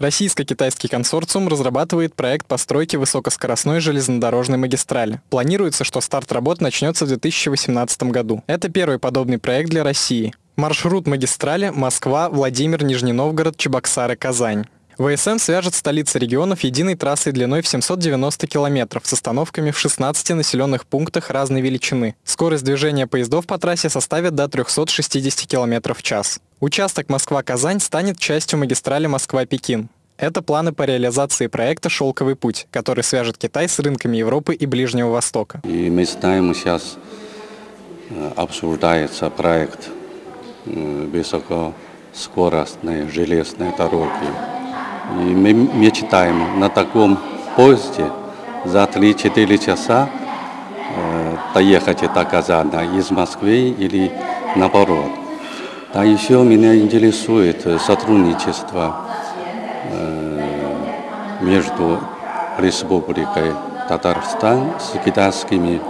Российско-китайский консорциум разрабатывает проект постройки высокоскоростной железнодорожной магистрали. Планируется, что старт работ начнется в 2018 году. Это первый подобный проект для России. Маршрут магистрали Москва, Владимир, Нижний Новгород, Чебоксары, Казань. ВСН свяжет столицы регионов единой трассой длиной в 790 километров с остановками в 16 населенных пунктах разной величины. Скорость движения поездов по трассе составит до 360 километров в час. Участок Москва-Казань станет частью магистрали Москва-Пекин. Это планы по реализации проекта «Шелковый путь», который свяжет Китай с рынками Европы и Ближнего Востока. И мы знаем, сейчас э, обсуждается проект э, высокоскоростной железной дороги. И мы мечтаем на таком поезде за 3-4 часа э, доехать до Казана из Москвы или наоборот. А еще меня интересует сотрудничество э, между Республикой Татарстан с китайскими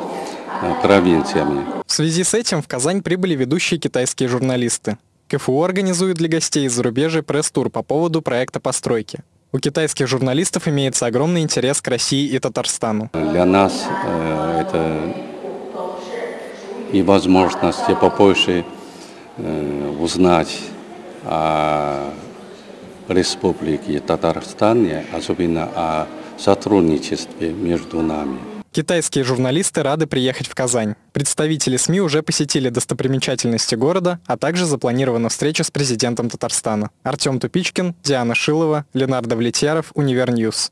э, провинциями. В связи с этим в Казань прибыли ведущие китайские журналисты. КФУ организует для гостей из зарубежья пресс-тур по поводу проекта постройки. У китайских журналистов имеется огромный интерес к России и Татарстану. Для нас э, это и возможность побольше узнать о Республике Татарстан, особенно о сотрудничестве между нами. Китайские журналисты рады приехать в Казань. Представители СМИ уже посетили достопримечательности города, а также запланирована встреча с президентом Татарстана. Артем Тупичкин, Диана Шилова, Ленардо Влетьяров, Univer News.